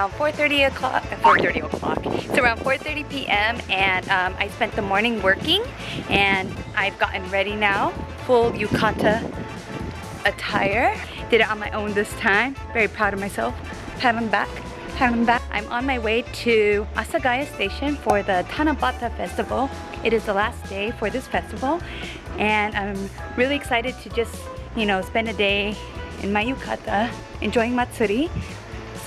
around 4.30 o'clock, 4.30 o'clock. It's around 4.30 p.m. and um, I spent the morning working and I've gotten ready now. Full yukata attire. Did it on my own this time. Very proud of myself. Pat on back. I'm on my way to Asagaya Station for the Tanabata Festival. It is the last day for this festival and I'm really excited to just, you know, spend a day in my yukata enjoying Matsuri.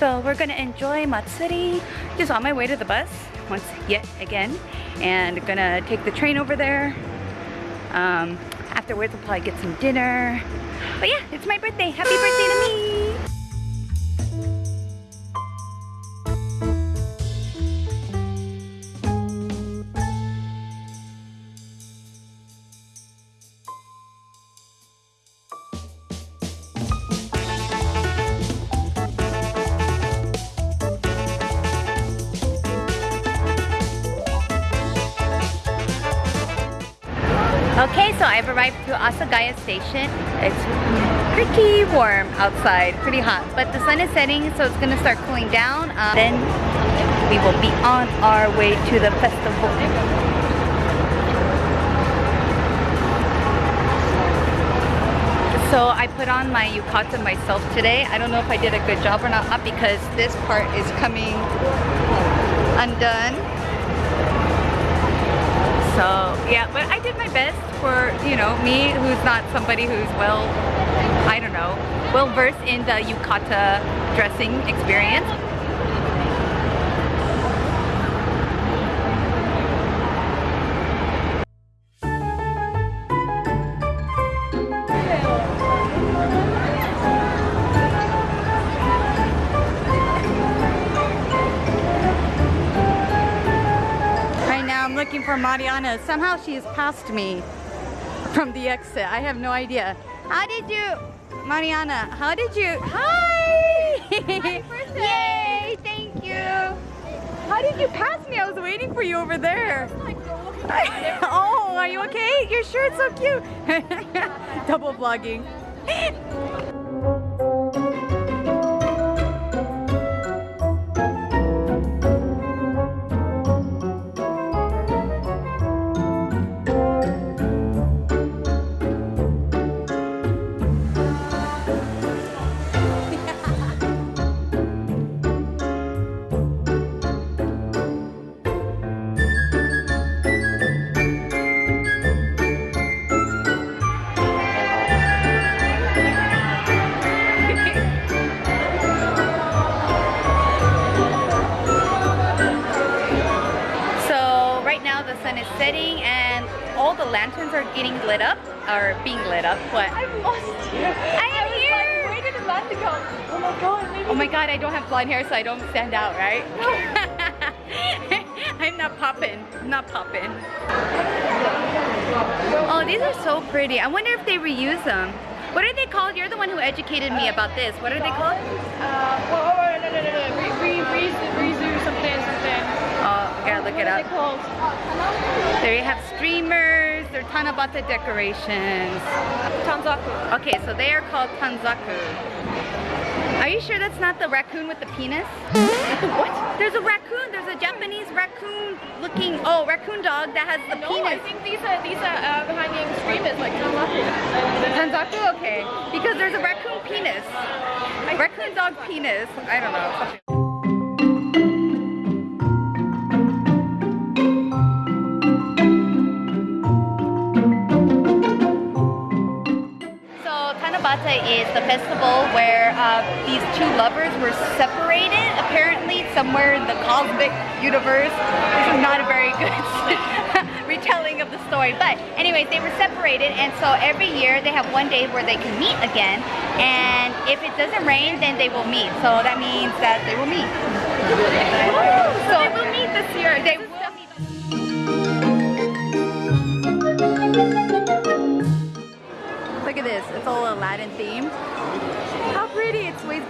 So we're gonna enjoy Matsuri just on my way to the bus once yet again and gonna take the train over there. Um, afterwards we'll probably get some dinner. But yeah, it's my birthday. Happy birthday to me! Okay, so I've arrived to Asagaya Station. It's pretty warm outside, pretty hot, but the sun is setting, so it's gonna start cooling down. Uh, then we will be on our way to the festival. So I put on my yukata myself today. I don't know if I did a good job or not because this part is coming undone. So yeah, but I did my best for, you know, me who's not somebody who's well, I don't know, well versed in the yukata dressing experience. Mariana. Somehow she has passed me from the exit. I have no idea. How did you, Mariana, how did you, hi! Yay, thank you. How did you pass me? I was waiting for you over there. oh, are you okay? Your shirt's so cute. Double vlogging. The lanterns are getting lit up or being lit up. What? I've lost. I am I here. Like, where did Amanda go? Oh my god. Maybe oh my god, I don't have blonde hair so I don't stand out, right? I'm not popping. Not popping. Oh, these are so pretty. I wonder if they reuse them. What are they called? You're the one who educated me about this. What are they called? Uh, oh, oh, no, no, no, no. Re, re, re, something, something. Oh, gotta look it up. called? There you have streamers, Tanabata decorations. Tanzaku. Okay, so they are called Tanzaku. Are you sure that's not the raccoon with the penis? what? There's a raccoon, there's a Japanese raccoon looking, oh, raccoon dog that has the no, penis. I think these are, these are uh, behind the streamers, like Tanzaku. Tanzaku? Okay. Because there's a raccoon penis. Raccoon dog penis. I don't know. Tanabata is the festival where uh, these two lovers were separated apparently somewhere in the cosmic universe. This is not a very good retelling of the story. But anyways, they were separated and so every year they have one day where they can meet again and if it doesn't rain then they will meet. So that means that they will meet. So they will meet this year. They will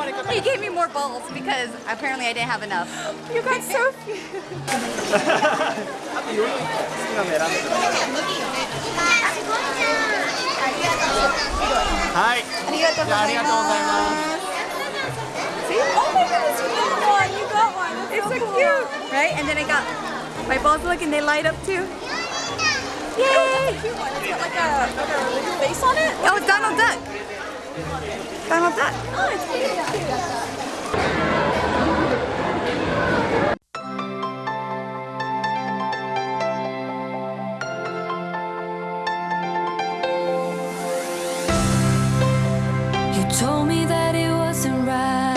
He gave me more balls because apparently I didn't have enough. You got so few. Hi. See? Oh my goodness, you got one. You got one. It's so, so cool. cute. Right? And then I got my balls look and they light up too. Yay! Oh, that's a cute one. It's got like a, like a face on it. Oh, it's Donald Duck. Donald Duck. Oh, it's cute. You told me that it wasn't right.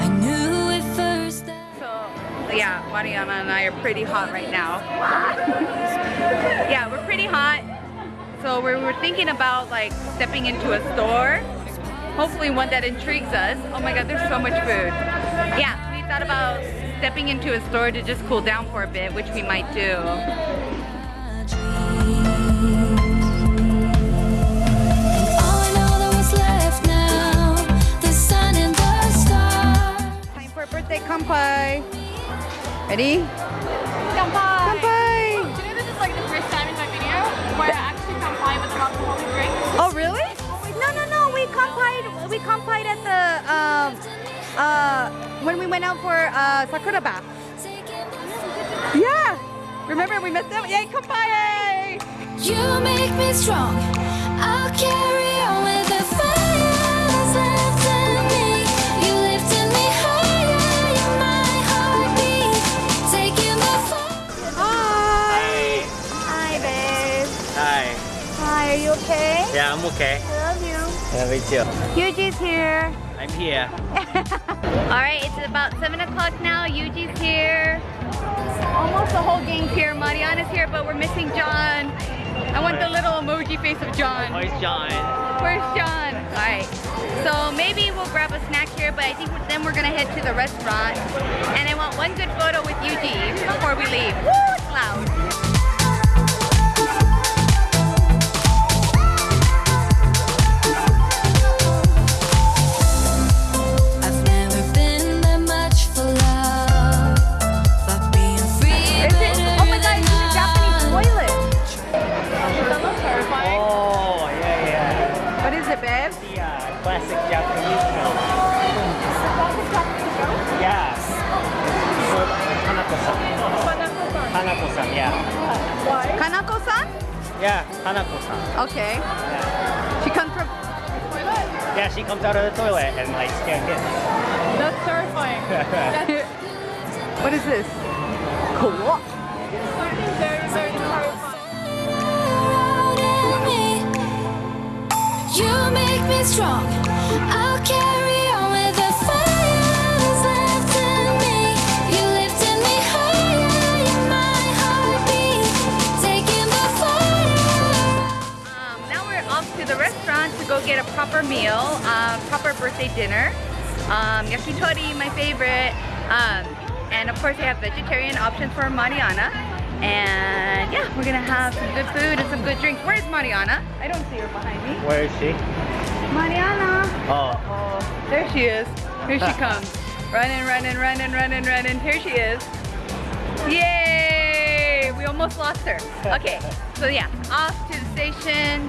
I knew at first. So, yeah, Mariana and I are pretty hot right now. yeah, we're pretty hot. So we were thinking about like stepping into a store. Hopefully one that intrigues us. Oh my god, there's so much food. Yeah, we thought about stepping into a store to just cool down for a bit, which we might do. All I know that was left now, the sun and the stars. Time for birthday kampai. Ready? Kampai. Kampai! Do you know this is like the first time in my video where I actually with an alcoholic drink? Oh really? No, no, no. We kampai'd. We kampai'd at the um uh when we went out for uh sakura bath. Yeah. Remember we met them? Yay, kampai! You make me strong. I'll carry you okay? Yeah I'm okay I love you. Yeah me too Yuji's here. I'm here All right, it's about seven o'clock now. Yuji's here. Almost the whole gang's here. Mariana's here, but we're missing John. I want the little emoji face of John. Where's John? Where's John? All right. So maybe we'll grab a snack here, but I think then we're gonna head to the restaurant. And I want one good photo with Yuji before we leave. Woo, it's loud. Why? Kanako-san? Yeah Hanako-san Okay. yeah. She comes from. Toilet? yeah she comes out of the toilet and like scare kids That's terrifying. That's What is this? Cool. very, very terrifying. out in me. You make me strong. I'll carry go get a proper meal, uh, proper birthday dinner. Um, yakitori, my favorite. Um, and of course, they have vegetarian options for Mariana. And yeah, we're gonna have some good food and some good drinks. Where's Mariana? I don't see her behind me. Where is she? Mariana! Oh Oh, there she is. Here she comes. running, running, running, running, running. Here she is. Yay! We almost lost her. Okay, so yeah, off to the station,